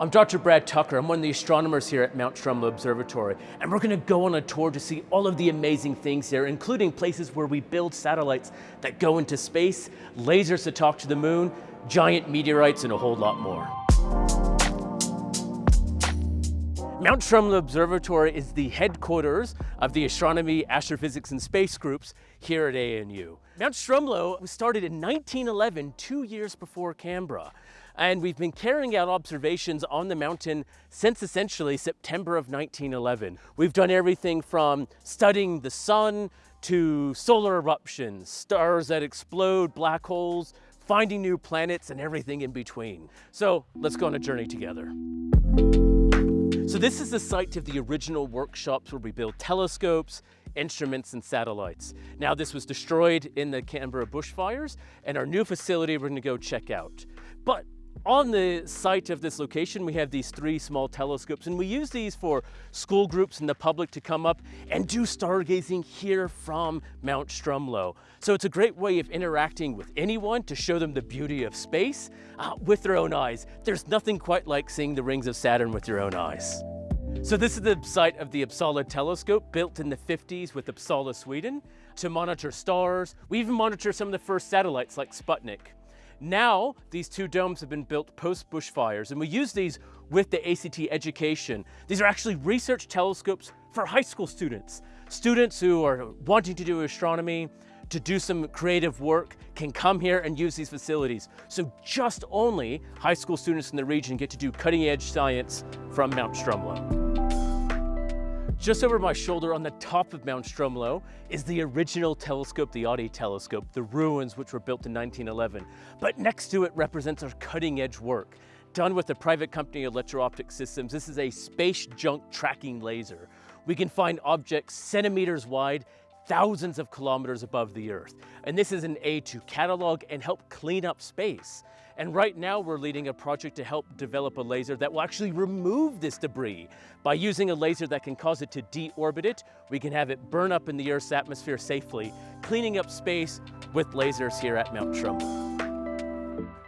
I'm Dr. Brad Tucker. I'm one of the astronomers here at Mount Stromlo Observatory, and we're going to go on a tour to see all of the amazing things here, including places where we build satellites that go into space, lasers to talk to the moon, giant meteorites, and a whole lot more. Mount Stromlo Observatory is the headquarters of the Astronomy, Astrophysics, and Space groups here at ANU. Mount Stromlo was started in 1911, two years before Canberra. And we've been carrying out observations on the mountain since essentially September of 1911. We've done everything from studying the sun to solar eruptions, stars that explode, black holes, finding new planets and everything in between. So let's go on a journey together. So this is the site of the original workshops where we built telescopes, instruments, and satellites. Now this was destroyed in the Canberra bushfires and our new facility we're gonna go check out. But on the site of this location, we have these three small telescopes and we use these for school groups and the public to come up and do stargazing here from Mount Stromlo. So it's a great way of interacting with anyone to show them the beauty of space uh, with their own eyes. There's nothing quite like seeing the rings of Saturn with your own eyes. So this is the site of the Uppsala telescope built in the 50s with Uppsala, Sweden to monitor stars. We even monitor some of the first satellites like Sputnik. Now, these two domes have been built post bushfires, and we use these with the ACT education. These are actually research telescopes for high school students. Students who are wanting to do astronomy, to do some creative work, can come here and use these facilities. So just only high school students in the region get to do cutting edge science from Mount Stromlo. Just over my shoulder on the top of Mount Stromlo is the original telescope, the Oddie telescope, the ruins which were built in 1911. But next to it represents our cutting edge work. Done with the private company Electro-Optic Systems, this is a space junk tracking laser. We can find objects centimeters wide thousands of kilometers above the Earth. And this is an aid to catalog and help clean up space. And right now we're leading a project to help develop a laser that will actually remove this debris. By using a laser that can cause it to deorbit it, we can have it burn up in the Earth's atmosphere safely, cleaning up space with lasers here at Mount Stromlo.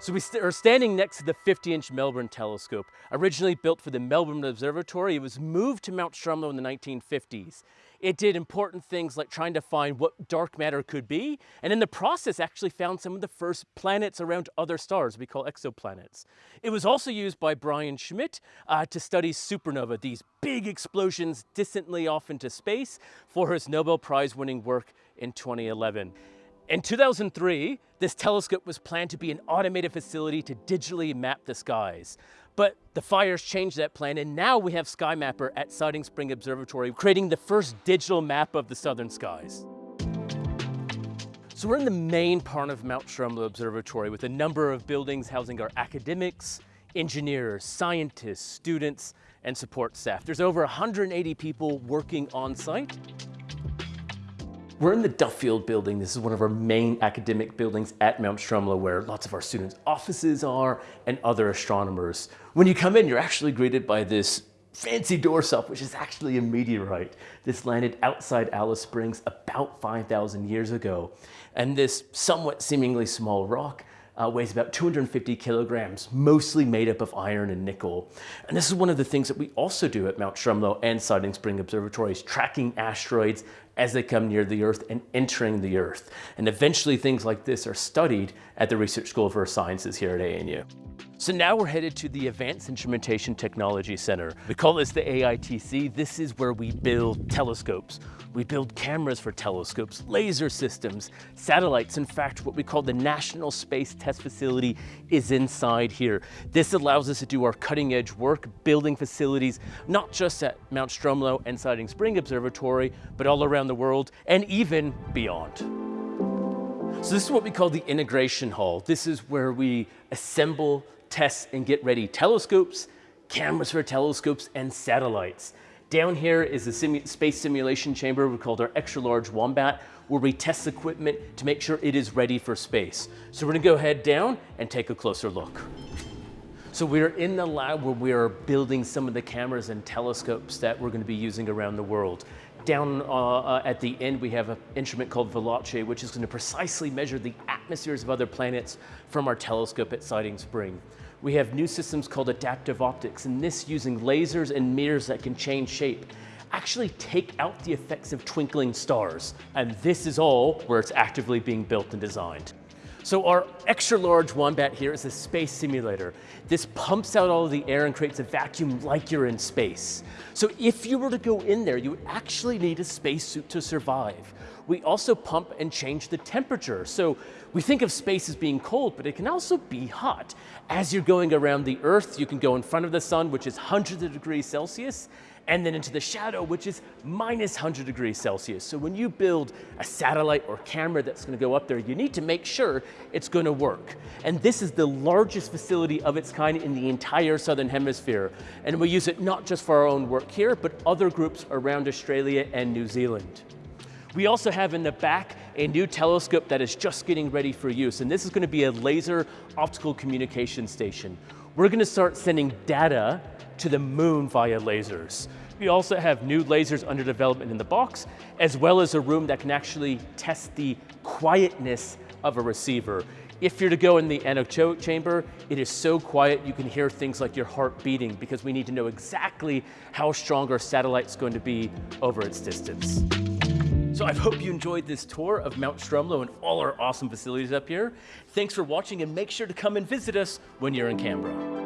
So we st are standing next to the 50-inch Melbourne telescope. Originally built for the Melbourne Observatory, it was moved to Mount Stromlo in the 1950s. It did important things like trying to find what dark matter could be, and in the process actually found some of the first planets around other stars we call exoplanets. It was also used by Brian Schmidt uh, to study supernova, these big explosions distantly off into space for his Nobel Prize winning work in 2011. In 2003, this telescope was planned to be an automated facility to digitally map the skies. But the fires changed that plan and now we have SkyMapper at Siding Spring Observatory creating the first digital map of the southern skies. So we're in the main part of Mount Stromlo Observatory with a number of buildings housing our academics, engineers, scientists, students, and support staff. There's over 180 people working on site we're in the Duffield building. This is one of our main academic buildings at Mount Stromlo where lots of our students' offices are and other astronomers. When you come in, you're actually greeted by this fancy doorstop, which is actually a meteorite. This landed outside Alice Springs about 5,000 years ago. And this somewhat seemingly small rock uh, weighs about 250 kilograms, mostly made up of iron and nickel. And this is one of the things that we also do at Mount Stromlo and Siding Spring Observatories, tracking asteroids as they come near the Earth and entering the Earth. And eventually things like this are studied at the Research School of Earth Sciences here at ANU. So now we're headed to the Advanced Instrumentation Technology Center. We call this the AITC. This is where we build telescopes. We build cameras for telescopes, laser systems, satellites. In fact, what we call the National Space Test Facility is inside here. This allows us to do our cutting edge work, building facilities, not just at Mount Stromlo and Siding Spring Observatory, but all around the world and even beyond. So this is what we call the integration hall. This is where we assemble, test, and get ready telescopes, cameras for telescopes, and satellites. Down here is the simu space simulation chamber we called our extra large wombat where we test equipment to make sure it is ready for space. So we're gonna go head down and take a closer look. So we're in the lab where we are building some of the cameras and telescopes that we're gonna be using around the world. Down uh, uh, at the end, we have an instrument called Veloce, which is gonna precisely measure the atmospheres of other planets from our telescope at Siding Spring. We have new systems called adaptive optics, and this using lasers and mirrors that can change shape actually take out the effects of twinkling stars. And this is all where it's actively being built and designed. So our extra large Wombat here is a space simulator. This pumps out all of the air and creates a vacuum like you're in space. So if you were to go in there, you would actually need a spacesuit to survive. We also pump and change the temperature. So we think of space as being cold, but it can also be hot. As you're going around the Earth, you can go in front of the sun, which is hundreds of degrees Celsius, and then into the shadow, which is minus 100 degrees Celsius. So when you build a satellite or camera that's gonna go up there, you need to make sure it's gonna work. And this is the largest facility of its kind in the entire Southern Hemisphere. And we use it not just for our own work here, but other groups around Australia and New Zealand. We also have in the back a new telescope that is just getting ready for use, and this is going to be a laser optical communication station. We're going to start sending data to the moon via lasers. We also have new lasers under development in the box, as well as a room that can actually test the quietness of a receiver. If you're to go in the anechoic chamber, it is so quiet you can hear things like your heart beating because we need to know exactly how strong our satellite's going to be over its distance. So I hope you enjoyed this tour of Mount Stromlo and all our awesome facilities up here. Thanks for watching and make sure to come and visit us when you're in Canberra.